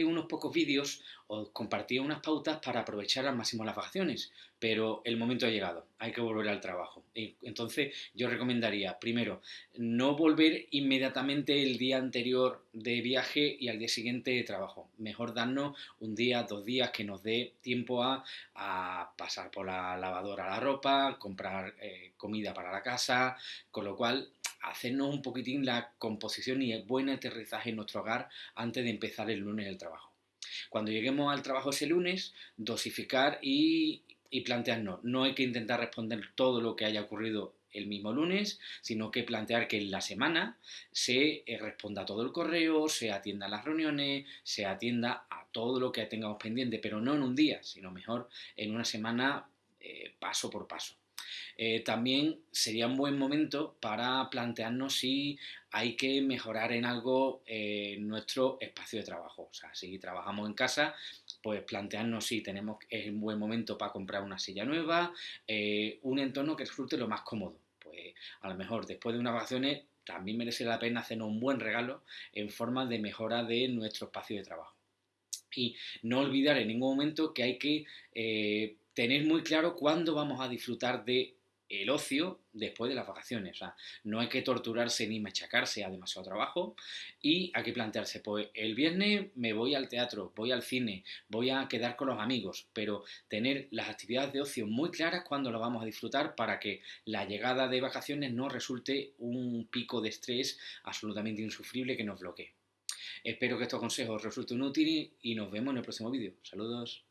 unos pocos vídeos os compartí unas pautas para aprovechar al máximo las vacaciones, pero el momento ha llegado, hay que volver al trabajo. Y entonces yo recomendaría, primero, no volver inmediatamente el día anterior de viaje y al día siguiente de trabajo. Mejor darnos un día, dos días que nos dé tiempo a, pasar por la lavadora la ropa, comprar eh, comida para la casa, con lo cual hacernos un poquitín la composición y el buen aterrizaje en nuestro hogar antes de empezar el lunes el trabajo. Cuando lleguemos al trabajo ese lunes, dosificar y, plantearnos. No hay que intentar responder todo lo que haya ocurrido el mismo lunes, sino que plantear que en la semana se eh, responda todo el correo, se atienda las reuniones, se atienda a todo lo que tengamos pendiente, pero no en un día, sino mejor en una semana eh, paso por paso. Eh, también sería un buen momento para plantearnos si hay que mejorar en algo eh, nuestro espacio de trabajo. O sea, si trabajamos en casa, pues plantearnos si tenemos es un buen momento para comprar una silla nueva, eh, un entorno que resulte lo más cómodo. Pues a lo mejor después de unas vacaciones también merece la pena hacernos un buen regalo en forma de mejora de nuestro espacio de trabajo. Y no olvidar en ningún momento que hay que tener muy claro cuándo vamos a disfrutar de el ocio después de las vacaciones. O sea, no hay que torturarse ni machacarse a demasiado trabajo y hay que plantearse, pues el viernes me voy al teatro, voy al cine, voy a quedar con los amigos, pero tener las actividades de ocio muy claras cuando lo vamos a disfrutar para que la llegada de vacaciones no resulte un pico de estrés absolutamente insufrible que nos bloquee. Espero que estos consejos resulten útiles y nos vemos en el próximo vídeo. Saludos.